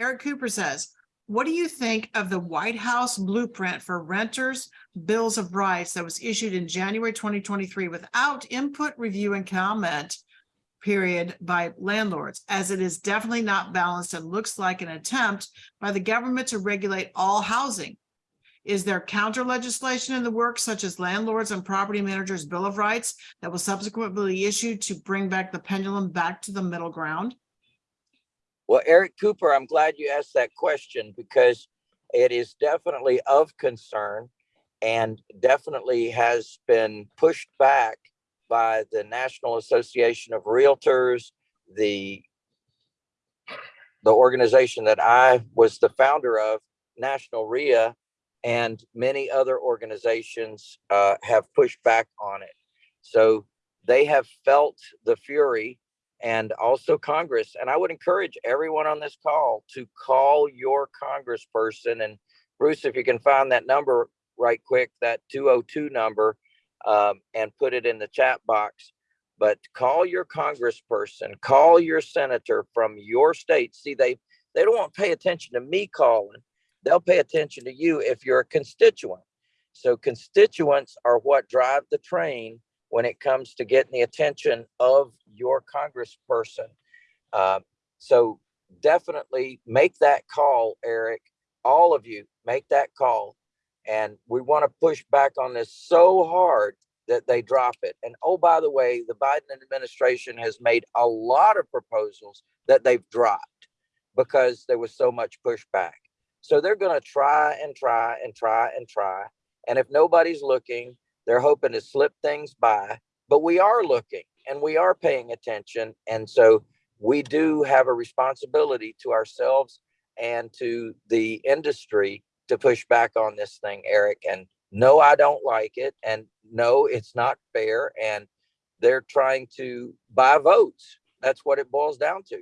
Eric Cooper says, what do you think of the White House blueprint for renters' bills of rights that was issued in January twenty twenty-three without input, review, and comment period by landlords, as it is definitely not balanced and looks like an attempt by the government to regulate all housing? Is there counter legislation in the works such as landlords and property managers' bill of rights that was subsequently be issued to bring back the pendulum back to the middle ground? Well, Eric Cooper, I'm glad you asked that question because it is definitely of concern and definitely has been pushed back by the National Association of Realtors, the the organization that I was the founder of, National REIA, and many other organizations uh, have pushed back on it. So they have felt the fury and also Congress. And I would encourage everyone on this call to call your congressperson. And Bruce, if you can find that number right quick, that 202 number, um, and put it in the chat box. But call your congressperson, call your senator from your state. See, they they don't want to pay attention to me calling. They'll pay attention to you if you're a constituent. So constituents are what drive the train when it comes to getting the attention of your congressperson. Uh, so definitely make that call, Eric. All of you make that call. And we want to push back on this so hard that they drop it. And oh, by the way, the Biden administration has made a lot of proposals that they've dropped because there was so much pushback. So they're going to try and try and try and try. And if nobody's looking, they're hoping to slip things by. But we are looking and we are paying attention. And so we do have a responsibility to ourselves and to the industry to push back on this thing, Eric. And no, I don't like it. And no, it's not fair. And they're trying to buy votes. That's what it boils down to.